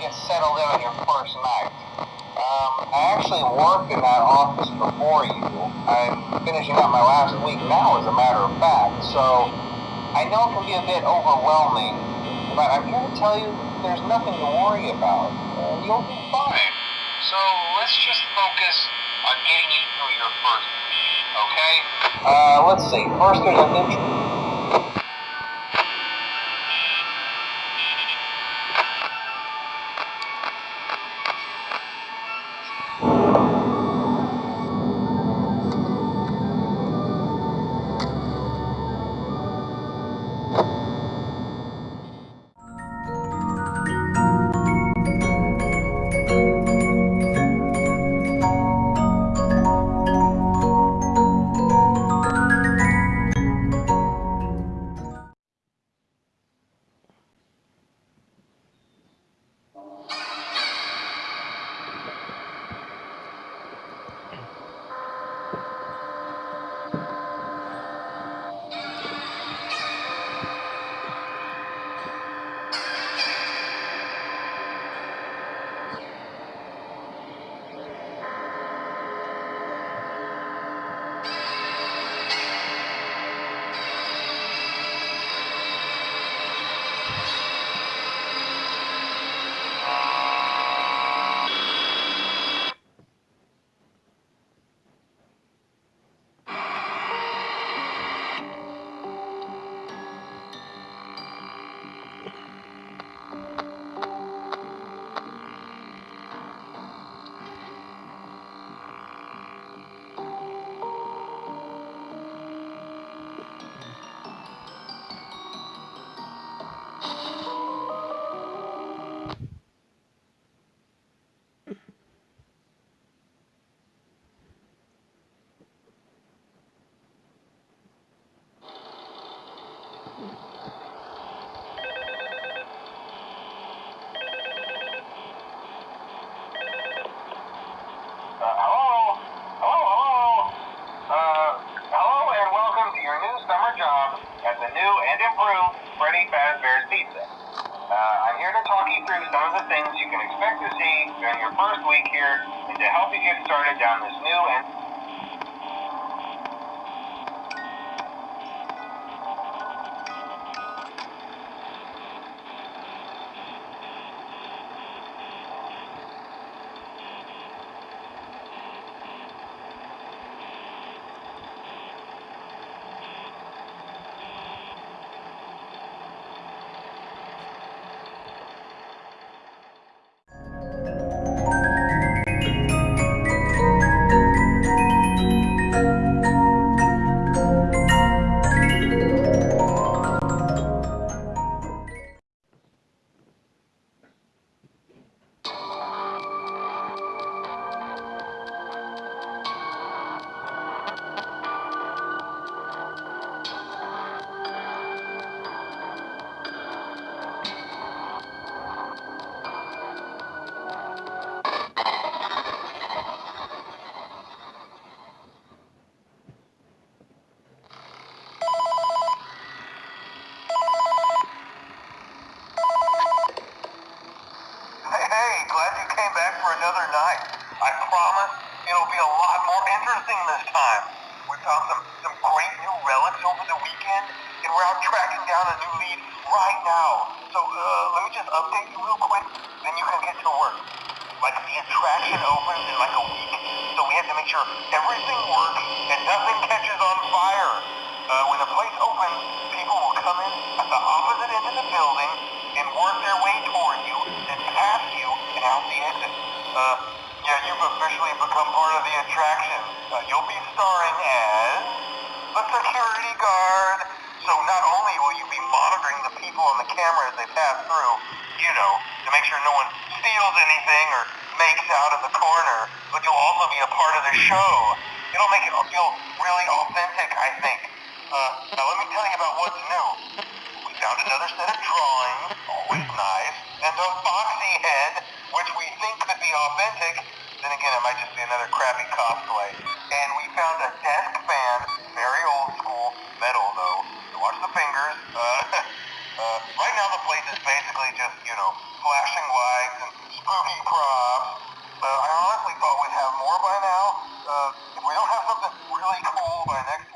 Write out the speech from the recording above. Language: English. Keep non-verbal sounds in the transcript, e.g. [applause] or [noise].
get settled in on your first night. Um, I actually worked in that office before you. I'm finishing up my last week now, as a matter of fact. So I know it can be a bit overwhelming, but I'm here to tell you there's nothing to worry about. Uh, you'll be fine. So let's just focus on getting you through your first week, okay? Uh, let's see. First, there's an intro. At the new and improved Freddy Fazbear's Pizza. Uh, I'm here to talk you through some of the things you can expect to see during your first week here and to help you get started down this new and more this time. We found some, some great new relics over the weekend, and we're out tracking down a new lead right now. So, uh, let me just update you real quick, then you can get to work. Like, the attraction opens in like a week, so we have to make sure everything works and nothing catches on fire. Uh, when the place opens, people will come in at the opposite end of the building and work their way toward you, then past you, and out the exit. Uh, you've officially become part of the attraction. Uh, you'll be starring as a security guard. So not only will you be monitoring the people on the camera as they pass through, you know, to make sure no one steals anything or makes out in the corner, but you'll also be a part of the show. It'll make it feel really authentic, I think. Uh, now let me tell you about what's new. We found another set of drawings, always nice, and a foxy head, which we think could be authentic. Then again, it might just be another crappy cosplay. And we found a desk fan, very old school, metal though. So watch the fingers. [laughs] Uh, uh, right now the place is basically just, you know, flashing lights and spooky props. But I honestly thought we'd have more by now. Uh, if we don't have something really cool by next